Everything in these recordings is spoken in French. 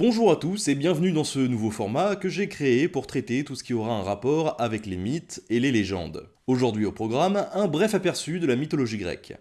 Bonjour à tous et bienvenue dans ce nouveau format que j'ai créé pour traiter tout ce qui aura un rapport avec les mythes et les légendes. Aujourd'hui au programme, un bref aperçu de la mythologie grecque.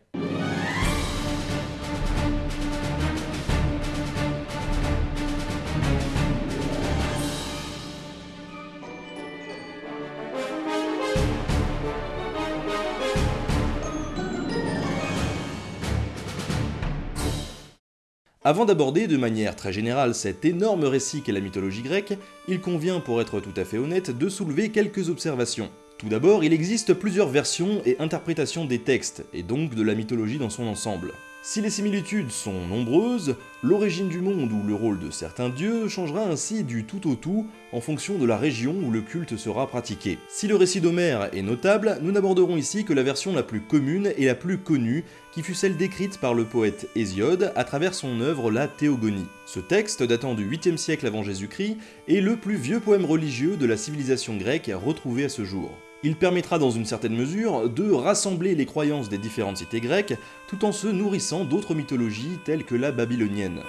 Avant d'aborder de manière très générale cet énorme récit qu'est la mythologie grecque, il convient pour être tout à fait honnête de soulever quelques observations. Tout d'abord, il existe plusieurs versions et interprétations des textes, et donc de la mythologie dans son ensemble. Si les similitudes sont nombreuses, l'origine du monde ou le rôle de certains dieux changera ainsi du tout au tout en fonction de la région où le culte sera pratiqué. Si le récit d'Homère est notable, nous n'aborderons ici que la version la plus commune et la plus connue, qui fut celle décrite par le poète Hésiode à travers son œuvre La Théogonie. Ce texte, datant du 8e siècle avant Jésus-Christ, est le plus vieux poème religieux de la civilisation grecque retrouvé à ce jour. Il permettra dans une certaine mesure de rassembler les croyances des différentes cités grecques tout en se nourrissant d'autres mythologies telles que la babylonienne.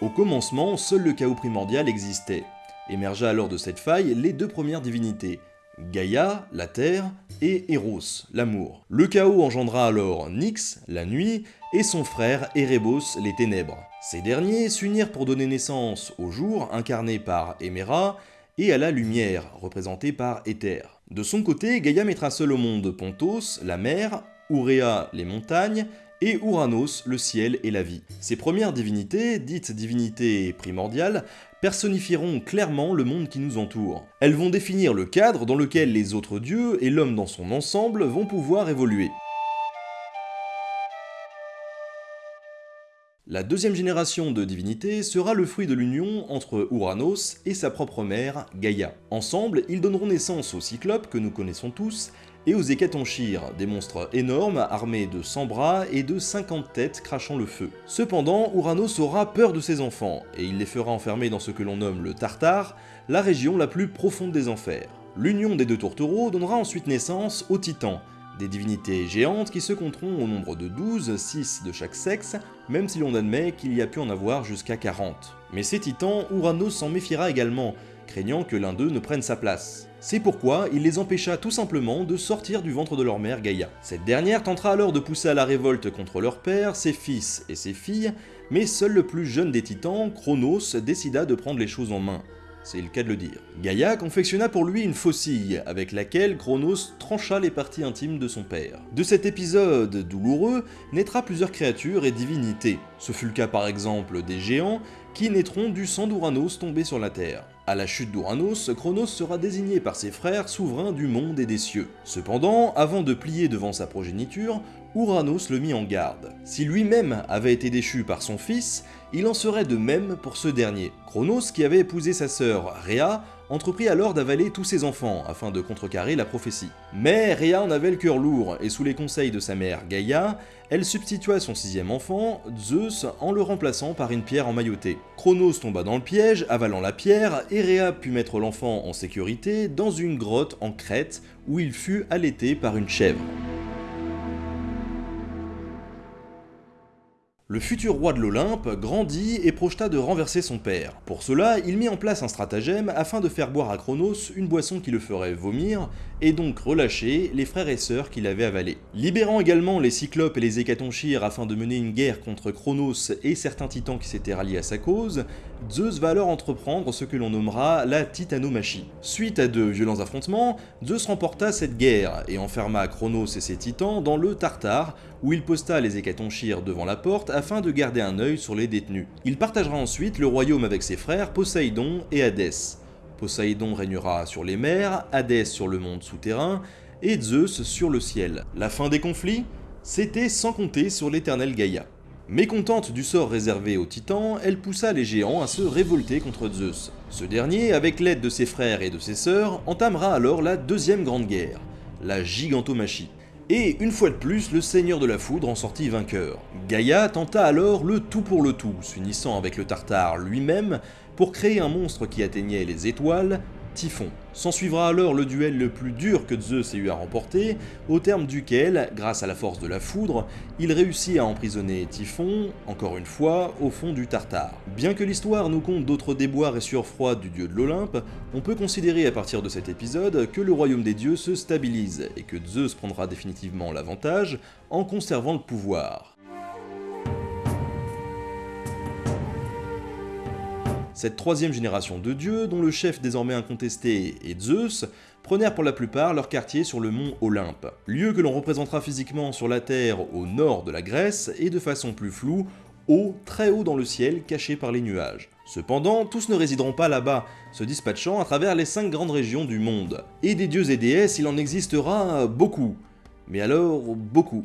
Au commencement, seul le chaos primordial existait. Émergea alors de cette faille les deux premières divinités, Gaïa, la terre, et Eros, l'amour. Le chaos engendra alors Nyx, la nuit, et son frère Erebos, les ténèbres. Ces derniers s'unirent pour donner naissance au jour, incarné par Héméra, et à la lumière, représentée par Éther. De son côté, Gaïa mettra seul au monde Pontos, la mer, Ourea, les montagnes, et Uranos, le ciel et la vie. Ces premières divinités, dites divinités primordiales, personnifieront clairement le monde qui nous entoure. Elles vont définir le cadre dans lequel les autres dieux et l'homme dans son ensemble vont pouvoir évoluer. La deuxième génération de divinités sera le fruit de l'union entre Uranos et sa propre mère, Gaïa. Ensemble, ils donneront naissance aux Cyclopes que nous connaissons tous, et aux Hécatonchires, des monstres énormes armés de 100 bras et de 50 têtes crachant le feu. Cependant, Uranos aura peur de ses enfants, et il les fera enfermer dans ce que l'on nomme le Tartare, la région la plus profonde des enfers. L'union des deux tourtereaux donnera ensuite naissance aux Titans, des divinités géantes qui se compteront au nombre de 12, 6 de chaque sexe, même si l'on admet qu'il y a pu en avoir jusqu'à 40. Mais ces titans, Uranos s'en méfiera également, craignant que l'un d'eux ne prenne sa place. C'est pourquoi il les empêcha tout simplement de sortir du ventre de leur mère Gaïa. Cette dernière tentera alors de pousser à la révolte contre leur père, ses fils et ses filles, mais seul le plus jeune des titans, Chronos, décida de prendre les choses en main c'est le cas de le dire. Gaïa confectionna pour lui une faucille, avec laquelle Chronos trancha les parties intimes de son père. De cet épisode douloureux naîtra plusieurs créatures et divinités. Ce fut le cas par exemple des géants, qui naîtront du sang d'Uranos tombé sur la Terre. À la chute d'Uranos, Chronos sera désigné par ses frères souverain du monde et des cieux. Cependant, avant de plier devant sa progéniture, Uranos le mit en garde. Si lui-même avait été déchu par son fils, il en serait de même pour ce dernier. Chronos, qui avait épousé sa sœur Rhea, entreprit alors d'avaler tous ses enfants afin de contrecarrer la prophétie. Mais Rhea en avait le cœur lourd et sous les conseils de sa mère Gaïa, elle substitua son sixième enfant, Zeus, en le remplaçant par une pierre emmaillotée. Chronos tomba dans le piège, avalant la pierre, et Rhea put mettre l'enfant en sécurité dans une grotte en Crète où il fut allaité par une chèvre. Le futur roi de l'Olympe grandit et projeta de renverser son père. Pour cela, il mit en place un stratagème afin de faire boire à Chronos une boisson qui le ferait vomir, et donc relâcher les frères et sœurs qu'il avait avalés. Libérant également les Cyclopes et les Hécatonchires afin de mener une guerre contre Chronos et certains titans qui s'étaient ralliés à sa cause, Zeus va alors entreprendre ce que l'on nommera la Titanomachie. Suite à de violents affrontements, Zeus remporta cette guerre et enferma Chronos et ses titans dans le Tartare, où il posta les Hécatonchires devant la porte afin de garder un œil sur les détenus. Il partagera ensuite le royaume avec ses frères Poséidon et Hadès. Poséidon régnera sur les mers, Hadès sur le monde souterrain, et Zeus sur le ciel. La fin des conflits? C'était sans compter sur l'éternelle Gaïa. Mécontente du sort réservé aux titans, elle poussa les géants à se révolter contre Zeus. Ce dernier, avec l'aide de ses frères et de ses sœurs, entamera alors la deuxième grande guerre, la gigantomachie. Et une fois de plus, le seigneur de la foudre en sortit vainqueur. Gaïa tenta alors le tout pour le tout, s'unissant avec le Tartare lui-même pour créer un monstre qui atteignait les étoiles, Typhon. S'ensuivra alors le duel le plus dur que Zeus ait eu à remporter, au terme duquel, grâce à la force de la foudre, il réussit à emprisonner Typhon, encore une fois, au fond du Tartare. Bien que l'histoire nous conte d'autres déboires et sueurs froides du dieu de l'Olympe, on peut considérer à partir de cet épisode que le royaume des dieux se stabilise et que Zeus prendra définitivement l'avantage en conservant le pouvoir. Cette troisième génération de dieux, dont le chef désormais incontesté est Zeus, prenèrent pour la plupart leur quartier sur le mont Olympe, lieu que l'on représentera physiquement sur la Terre au nord de la Grèce et de façon plus floue, haut, très haut dans le ciel, caché par les nuages. Cependant, tous ne résideront pas là-bas, se dispatchant à travers les cinq grandes régions du monde. Et des dieux et déesses, il en existera beaucoup. Mais alors, beaucoup.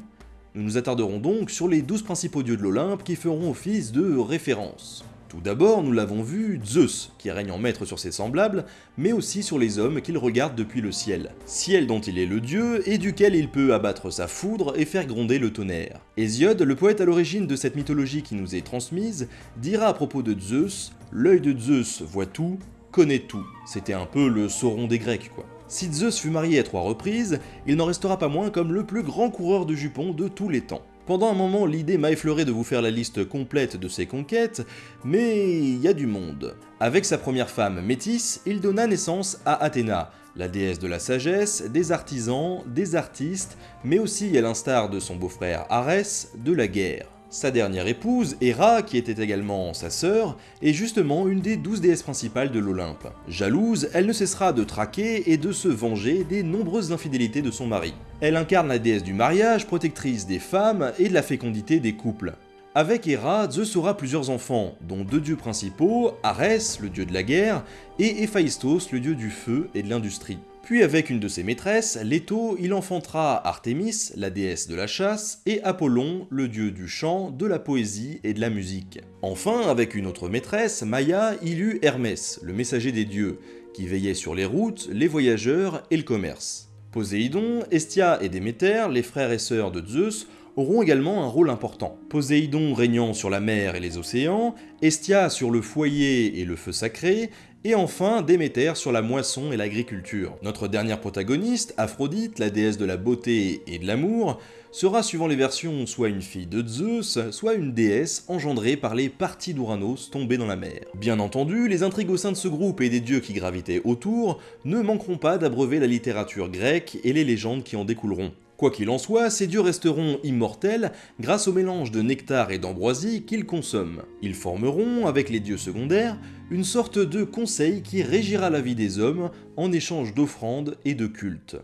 Nous nous attarderons donc sur les douze principaux dieux de l'Olympe qui feront office de référence. Tout d'abord, nous l'avons vu, Zeus, qui règne en maître sur ses semblables, mais aussi sur les hommes qu'il regarde depuis le ciel. Ciel dont il est le dieu, et duquel il peut abattre sa foudre et faire gronder le tonnerre. Hésiode, le poète à l'origine de cette mythologie qui nous est transmise, dira à propos de Zeus « L'œil de Zeus voit tout, connaît tout ». C'était un peu le Sauron des Grecs, quoi. Si Zeus fut marié à trois reprises, il n'en restera pas moins comme le plus grand coureur de jupons de tous les temps. Pendant un moment, l'idée m'a effleuré de vous faire la liste complète de ses conquêtes, mais il y a du monde. Avec sa première femme, Métis, il donna naissance à Athéna, la déesse de la sagesse, des artisans, des artistes, mais aussi, à l'instar de son beau-frère Arès, de la guerre. Sa dernière épouse, Héra, qui était également sa sœur, est justement une des douze déesses principales de l'Olympe. Jalouse, elle ne cessera de traquer et de se venger des nombreuses infidélités de son mari. Elle incarne la déesse du mariage, protectrice des femmes et de la fécondité des couples. Avec Héra, Zeus aura plusieurs enfants, dont deux dieux principaux, Arès, le dieu de la guerre, et Héphaïstos, le dieu du feu et de l'industrie. Puis avec une de ses maîtresses, Leto, il enfantera Artémis, la déesse de la chasse, et Apollon, le dieu du chant, de la poésie et de la musique. Enfin, avec une autre maîtresse, Maïa, il eut Hermès, le messager des dieux, qui veillait sur les routes, les voyageurs et le commerce. Poséidon, Estia et Déméter, les frères et sœurs de Zeus, auront également un rôle important. Poséidon régnant sur la mer et les océans, Estia sur le foyer et le feu sacré, et enfin Déméter sur la moisson et l'agriculture. Notre dernière protagoniste, Aphrodite, la déesse de la beauté et de l'amour, sera suivant les versions soit une fille de Zeus, soit une déesse engendrée par les parties d'Uranos tombées dans la mer. Bien entendu, les intrigues au sein de ce groupe et des dieux qui gravitaient autour ne manqueront pas d'abreuver la littérature grecque et les légendes qui en découleront. Quoi qu'il en soit, ces dieux resteront immortels grâce au mélange de nectar et d'ambroisie qu'ils consomment. Ils formeront, avec les dieux secondaires, une sorte de conseil qui régira la vie des hommes en échange d'offrandes et de cultes.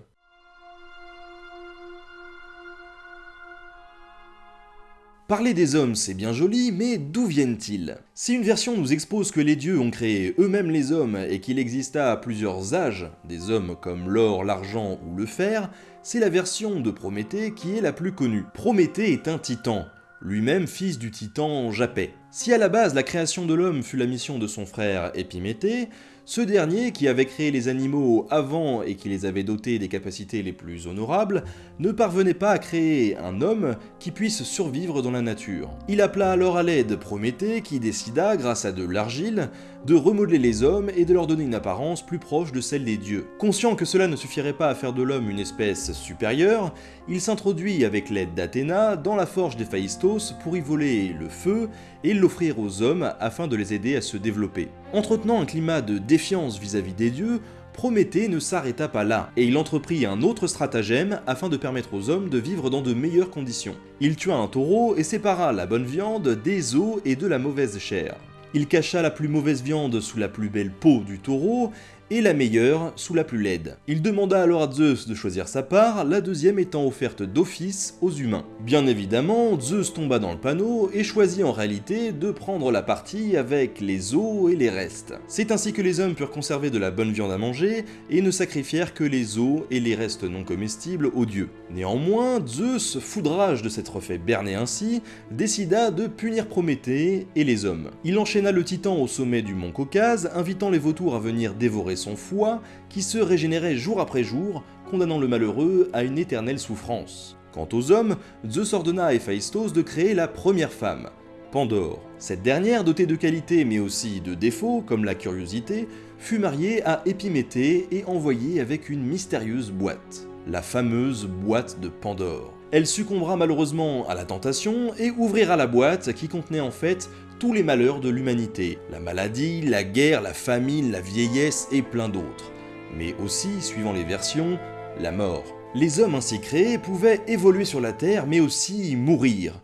Parler des hommes, c'est bien joli, mais d'où viennent-ils? Si une version nous expose que les dieux ont créé eux-mêmes les hommes et qu'il exista plusieurs âges, des hommes comme l'or, l'argent ou le fer, c'est la version de Prométhée qui est la plus connue. Prométhée est un titan, lui-même fils du titan Japet. Si à la base la création de l'homme fut la mission de son frère Épiméthée, ce dernier, qui avait créé les animaux avant et qui les avait dotés des capacités les plus honorables, ne parvenait pas à créer un homme qui puisse survivre dans la nature. Il appela alors à l'aide Prométhée qui décida, grâce à de l'argile, de remodeler les hommes et de leur donner une apparence plus proche de celle des dieux. Conscient que cela ne suffirait pas à faire de l'homme une espèce supérieure, il s'introduit avec l'aide d'Athéna dans la forge d'Héphaïstos pour y voler le feu et l'offrir aux hommes afin de les aider à se développer. Entretenant un climat de défiance vis-à-vis des dieux, Prométhée ne s'arrêta pas là, et il entreprit un autre stratagème afin de permettre aux hommes de vivre dans de meilleures conditions. Il tua un taureau et sépara la bonne viande des os et de la mauvaise chair. Il cacha la plus mauvaise viande sous la plus belle peau du taureau, et la meilleure sous la plus laide. Il demanda alors à Zeus de choisir sa part, la deuxième étant offerte d'office aux humains. Bien évidemment, Zeus tomba dans le panneau et choisit en réalité de prendre la partie avec les os et les restes. C'est ainsi que les hommes purent conserver de la bonne viande à manger et ne sacrifièrent que les os et les restes non comestibles aux dieux. Néanmoins, Zeus, foudrage de s'être fait berner ainsi, décida de punir Prométhée et les hommes. Il enchaîna le titan au sommet du mont Caucase, invitant les vautours à venir dévorer son foie, qui se régénérait jour après jour, condamnant le malheureux à une éternelle souffrance. Quant aux hommes, Zeus ordonna à Héphaïstos de créer la première femme. Pandore. Cette dernière, dotée de qualités mais aussi de défauts, comme la curiosité, fut mariée à Épiméthée et envoyée avec une mystérieuse boîte, la fameuse boîte de Pandore. Elle succombera malheureusement à la tentation et ouvrira la boîte qui contenait en fait tous les malheurs de l'humanité, la maladie, la guerre, la famine, la vieillesse et plein d'autres. Mais aussi, suivant les versions, la mort. Les hommes ainsi créés pouvaient évoluer sur la Terre mais aussi mourir.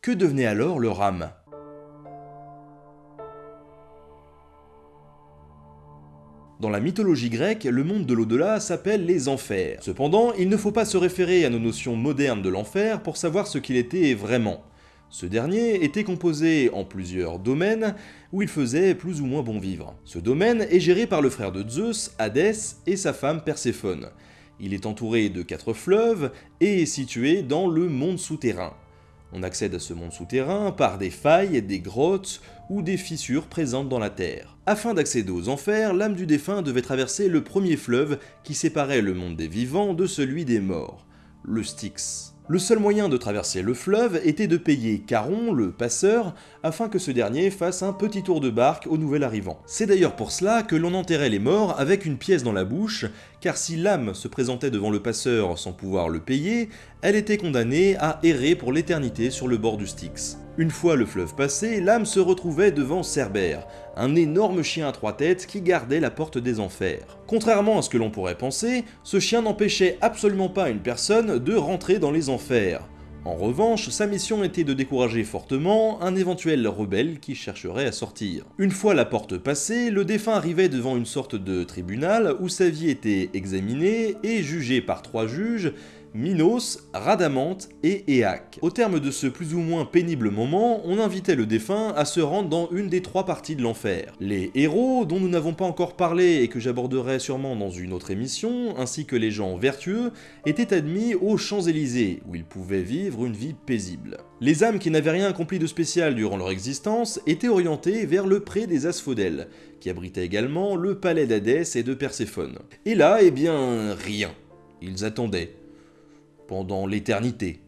Que devenait alors leur âme? Dans la mythologie grecque, le monde de l'au-delà s'appelle les enfers. Cependant, il ne faut pas se référer à nos notions modernes de l'enfer pour savoir ce qu'il était vraiment. Ce dernier était composé en plusieurs domaines où il faisait plus ou moins bon vivre. Ce domaine est géré par le frère de Zeus, Hadès, et sa femme Perséphone. Il est entouré de quatre fleuves et est situé dans le monde souterrain. On accède à ce monde souterrain par des failles, des grottes ou des fissures présentes dans la terre. Afin d'accéder aux enfers, l'âme du défunt devait traverser le premier fleuve qui séparait le monde des vivants de celui des morts, le Styx. Le seul moyen de traverser le fleuve était de payer Caron, le passeur, afin que ce dernier fasse un petit tour de barque au nouvel arrivant. C'est d'ailleurs pour cela que l'on enterrait les morts avec une pièce dans la bouche, car si l'âme se présentait devant le passeur sans pouvoir le payer, elle était condamnée à errer pour l'éternité sur le bord du Styx. Une fois le fleuve passé, l'âme se retrouvait devant Cerbère, un énorme chien à trois têtes qui gardait la porte des enfers. Contrairement à ce que l'on pourrait penser, ce chien n'empêchait absolument pas une personne de rentrer dans les enfers. En revanche, sa mission était de décourager fortement un éventuel rebelle qui chercherait à sortir. Une fois la porte passée, le défunt arrivait devant une sorte de tribunal où sa vie était examinée et jugée par trois juges Minos, Radamante et Éac. Au terme de ce plus ou moins pénible moment, on invitait le défunt à se rendre dans une des trois parties de l'enfer. Les héros, dont nous n'avons pas encore parlé et que j'aborderai sûrement dans une autre émission, ainsi que les gens vertueux, étaient admis aux Champs-Élysées, où ils pouvaient vivre une vie paisible. Les âmes qui n'avaient rien accompli de spécial durant leur existence étaient orientées vers le pré des Asphodèles, qui abritait également le palais d'Hadès et de Perséphone. Et là, eh bien, rien. Ils attendaient pendant l'éternité.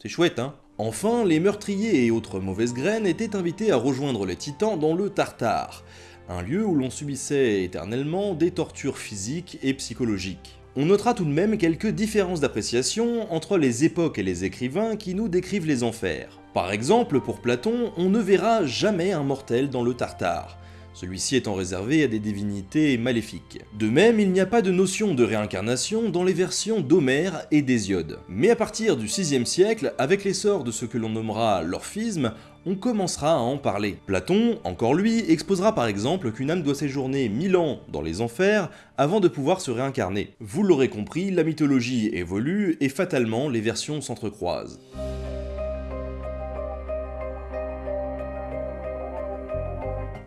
C'est chouette, hein Enfin, les meurtriers et autres mauvaises graines étaient invités à rejoindre les titans dans le Tartare, un lieu où l'on subissait éternellement des tortures physiques et psychologiques. On notera tout de même quelques différences d'appréciation entre les époques et les écrivains qui nous décrivent les enfers. Par exemple, pour Platon, on ne verra jamais un mortel dans le Tartare, celui-ci étant réservé à des divinités maléfiques. De même, il n'y a pas de notion de réincarnation dans les versions d'Homère et d'Hésiode. Mais à partir du 6 siècle, avec l'essor de ce que l'on nommera l'orphisme, on commencera à en parler. Platon, encore lui, exposera par exemple qu'une âme doit séjourner mille ans dans les enfers avant de pouvoir se réincarner. Vous l'aurez compris, la mythologie évolue et fatalement les versions s'entrecroisent.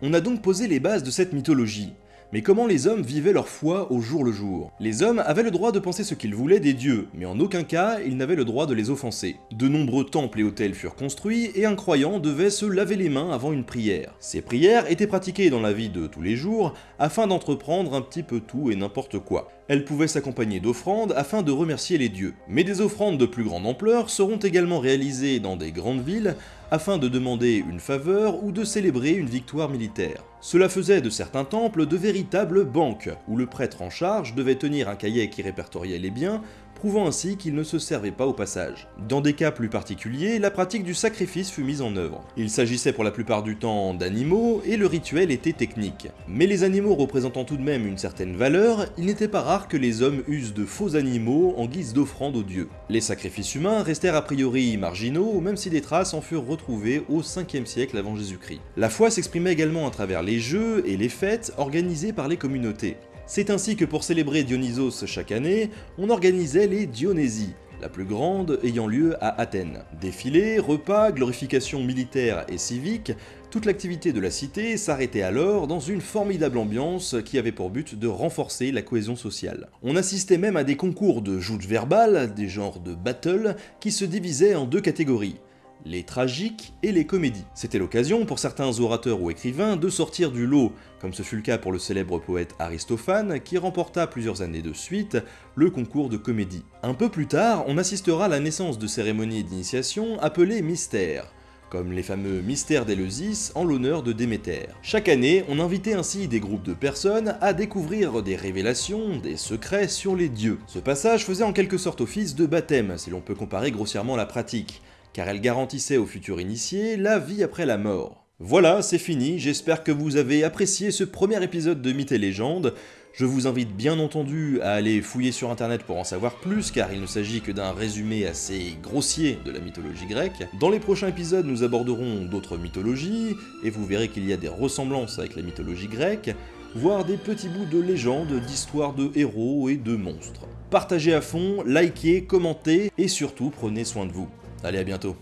On a donc posé les bases de cette mythologie. Mais comment les hommes vivaient leur foi au jour le jour? Les hommes avaient le droit de penser ce qu'ils voulaient des dieux, mais en aucun cas ils n'avaient le droit de les offenser. De nombreux temples et hôtels furent construits, et un croyant devait se laver les mains avant une prière. Ces prières étaient pratiquées dans la vie de tous les jours, afin d'entreprendre un petit peu tout et n'importe quoi. Elles pouvaient s'accompagner d'offrandes afin de remercier les dieux. Mais des offrandes de plus grande ampleur seront également réalisées dans des grandes villes, afin de demander une faveur ou de célébrer une victoire militaire. Cela faisait de certains temples de véritables banques, où le prêtre en charge devait tenir un cahier qui répertoriait les biens, prouvant ainsi qu'il ne se servait pas au passage. Dans des cas plus particuliers, la pratique du sacrifice fut mise en œuvre. Il s'agissait pour la plupart du temps d'animaux, et le rituel était technique. Mais les animaux représentant tout de même une certaine valeur, il n'était pas rare que les hommes usent de faux animaux en guise d'offrande aux dieux. Les sacrifices humains restèrent a priori marginaux, même si des traces en furent retrouvées au 5e siècle avant Jésus-Christ. La foi s'exprimait également à travers les jeux et les fêtes organisées par les communautés. C'est ainsi que pour célébrer Dionysos chaque année, on organisait les Dionysies, la plus grande ayant lieu à Athènes. Défilés, repas, glorifications militaires et civiques, toute l'activité de la cité s'arrêtait alors dans une formidable ambiance qui avait pour but de renforcer la cohésion sociale. On assistait même à des concours de joutes verbales, des genres de battles, qui se divisaient en deux catégories les tragiques et les comédies. C'était l'occasion pour certains orateurs ou écrivains de sortir du lot, comme ce fut le cas pour le célèbre poète Aristophane qui remporta plusieurs années de suite le concours de comédie. Un peu plus tard, on assistera à la naissance de cérémonies d'initiation appelées mystères, comme les fameux mystères d'Eleusis en l'honneur de Déméter. Chaque année, on invitait ainsi des groupes de personnes à découvrir des révélations, des secrets sur les dieux. Ce passage faisait en quelque sorte office de baptême, si l'on peut comparer grossièrement la pratique, car elle garantissait aux futurs initiés la vie après la mort. Voilà, c'est fini, j'espère que vous avez apprécié ce premier épisode de Mythes et Légendes. Je vous invite bien entendu à aller fouiller sur internet pour en savoir plus, car il ne s'agit que d'un résumé assez grossier de la mythologie grecque. Dans les prochains épisodes, nous aborderons d'autres mythologies, et vous verrez qu'il y a des ressemblances avec la mythologie grecque, voire des petits bouts de légendes, d'histoires de héros et de monstres. Partagez à fond, likez, commentez, et surtout prenez soin de vous. Allez, à bientôt.